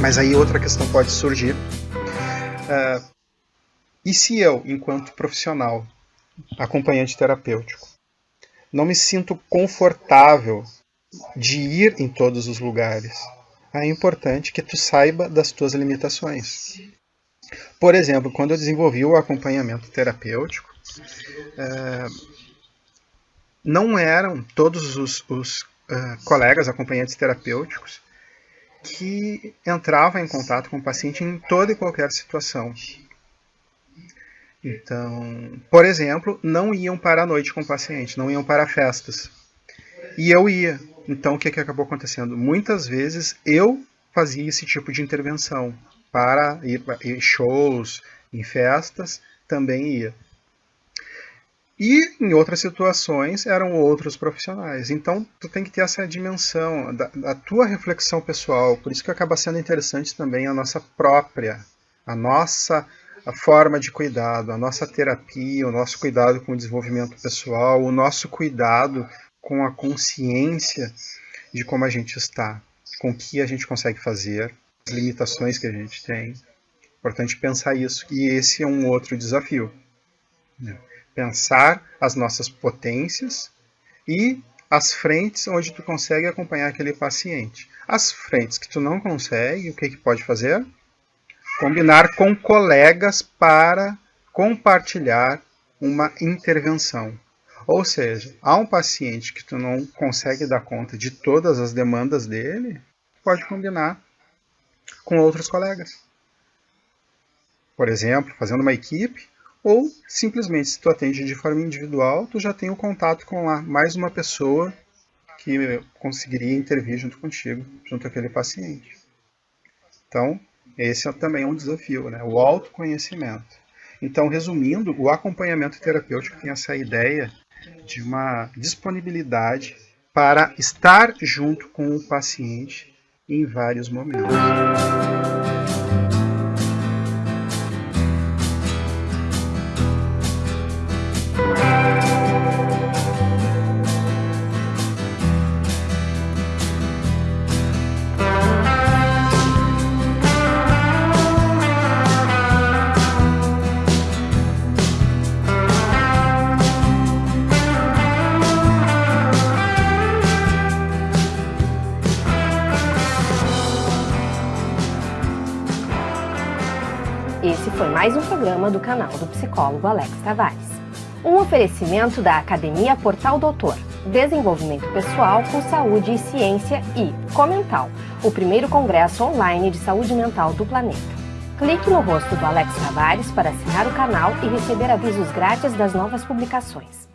Mas aí outra questão pode surgir. Uh, e se eu, enquanto profissional, acompanhante terapêutico, não me sinto confortável de ir em todos os lugares, é importante que tu saiba das tuas limitações. Por exemplo, quando eu desenvolvi o acompanhamento terapêutico, é, não eram todos os, os uh, colegas acompanhantes terapêuticos que entravam em contato com o paciente em toda e qualquer situação. Então, por exemplo, não iam para a noite com o paciente, não iam para festas. E eu ia. Então, o que, que acabou acontecendo? Muitas vezes eu fazia esse tipo de intervenção para ir em shows, em festas, também ia. E em outras situações eram outros profissionais. Então tu tem que ter essa dimensão da, da, tua reflexão pessoal. Por isso que acaba sendo interessante também a nossa própria, a nossa a forma de cuidado, a nossa terapia, o nosso cuidado com o desenvolvimento pessoal, o nosso cuidado com a consciência de como a gente está, com o que a gente consegue fazer, as limitações que a gente tem. Importante pensar isso. E esse é um outro desafio. Né? Pensar as nossas potências e as frentes onde tu consegue acompanhar aquele paciente. As frentes que tu não consegue, o que, que pode fazer? Combinar com colegas para compartilhar uma intervenção. Ou seja, há um paciente que tu não consegue dar conta de todas as demandas dele, pode combinar com outros colegas. Por exemplo, fazendo uma equipe, ou simplesmente se tu atende de forma individual, tu já tem o contato com lá, mais uma pessoa que conseguiria intervir junto contigo, junto àquele paciente. Então, esse é também um desafio, né? o autoconhecimento. Então, resumindo, o acompanhamento terapêutico tem essa ideia de uma disponibilidade para estar junto com o paciente em vários momentos. Esse foi mais um programa do canal do psicólogo Alex Tavares. Um oferecimento da Academia Portal Doutor, Desenvolvimento Pessoal com Saúde e Ciência e Comental, o primeiro congresso online de saúde mental do planeta. Clique no rosto do Alex Tavares para assinar o canal e receber avisos grátis das novas publicações.